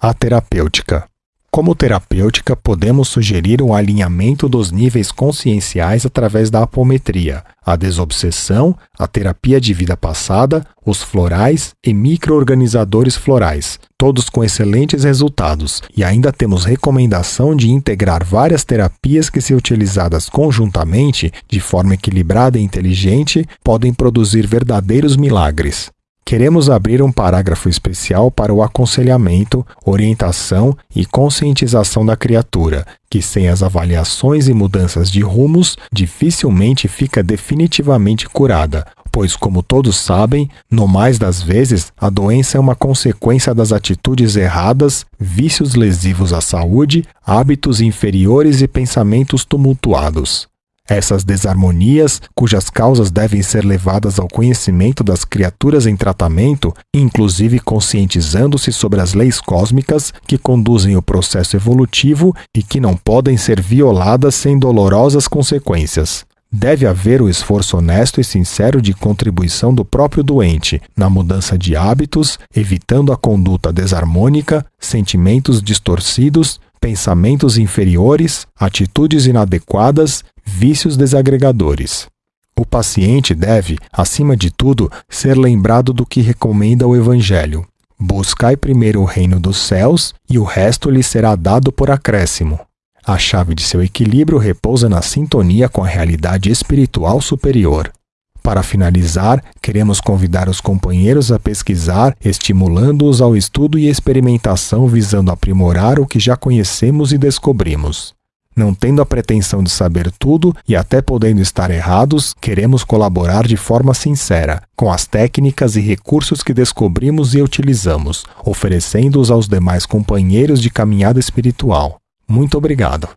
A terapêutica. Como terapêutica, podemos sugerir um alinhamento dos níveis conscienciais através da apometria, a desobsessão, a terapia de vida passada, os florais e microorganizadores florais, todos com excelentes resultados, e ainda temos recomendação de integrar várias terapias que, se utilizadas conjuntamente, de forma equilibrada e inteligente, podem produzir verdadeiros milagres. Queremos abrir um parágrafo especial para o aconselhamento, orientação e conscientização da criatura, que sem as avaliações e mudanças de rumos dificilmente fica definitivamente curada, pois, como todos sabem, no mais das vezes, a doença é uma consequência das atitudes erradas, vícios lesivos à saúde, hábitos inferiores e pensamentos tumultuados. Essas desarmonias, cujas causas devem ser levadas ao conhecimento das criaturas em tratamento, inclusive conscientizando-se sobre as leis cósmicas que conduzem o processo evolutivo e que não podem ser violadas sem dolorosas consequências. Deve haver o esforço honesto e sincero de contribuição do próprio doente na mudança de hábitos, evitando a conduta desarmônica, sentimentos distorcidos, pensamentos inferiores, atitudes inadequadas vícios desagregadores. O paciente deve, acima de tudo, ser lembrado do que recomenda o Evangelho. Buscai primeiro o reino dos céus e o resto lhe será dado por acréscimo. A chave de seu equilíbrio repousa na sintonia com a realidade espiritual superior. Para finalizar, queremos convidar os companheiros a pesquisar, estimulando-os ao estudo e experimentação visando aprimorar o que já conhecemos e descobrimos. Não tendo a pretensão de saber tudo e até podendo estar errados, queremos colaborar de forma sincera, com as técnicas e recursos que descobrimos e utilizamos, oferecendo-os aos demais companheiros de caminhada espiritual. Muito obrigado.